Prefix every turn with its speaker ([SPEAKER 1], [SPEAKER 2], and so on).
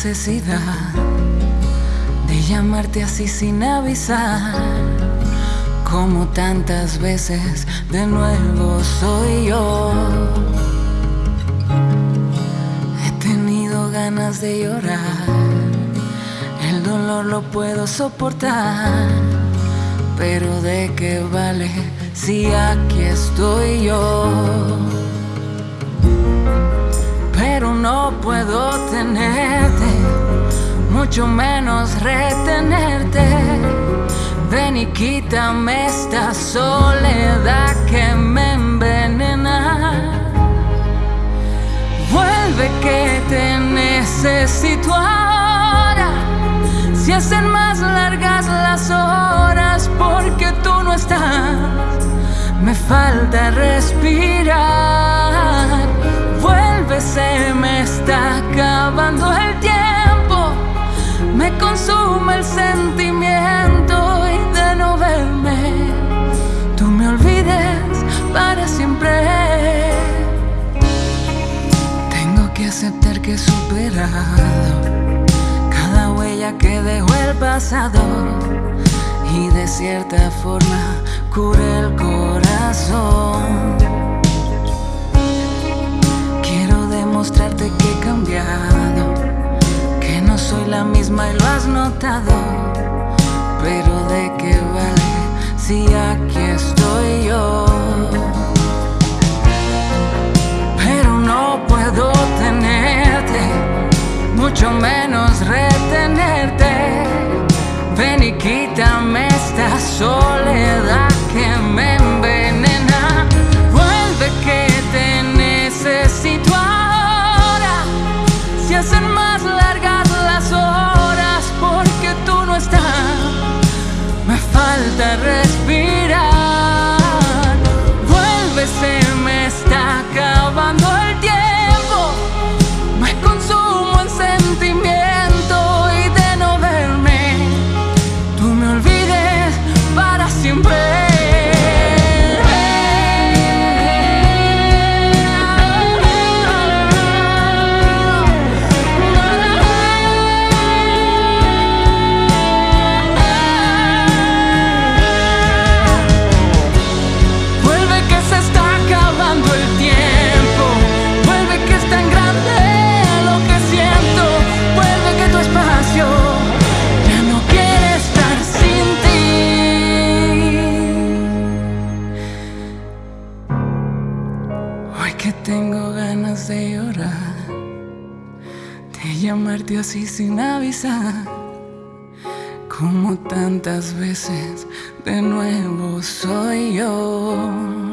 [SPEAKER 1] Necesidad de llamarte así sin avisar. Como tantas veces de nuevo soy yo. He tenido ganas de llorar. El dolor lo puedo soportar. Pero de qué vale si aquí estoy yo. Pero no puedo tenerte, mucho menos retenerte. Ven y quítame esta soledad que me envenena. Vuelve que te necesito ahora. Si hacen más largas las horas porque tú no estás, me falta respirar. Vuelve, se me está acabando. Me consume el sentimiento y de no verme, tú me olvides para siempre. Tengo que aceptar que he superado cada huella que dejó el pasado y de cierta forma cura el corazón. Pero de qué vale si aquí estoy yo. Tengo ganas de llorar, de llamarte así sin avisar. Como tantas veces de nuevo soy yo.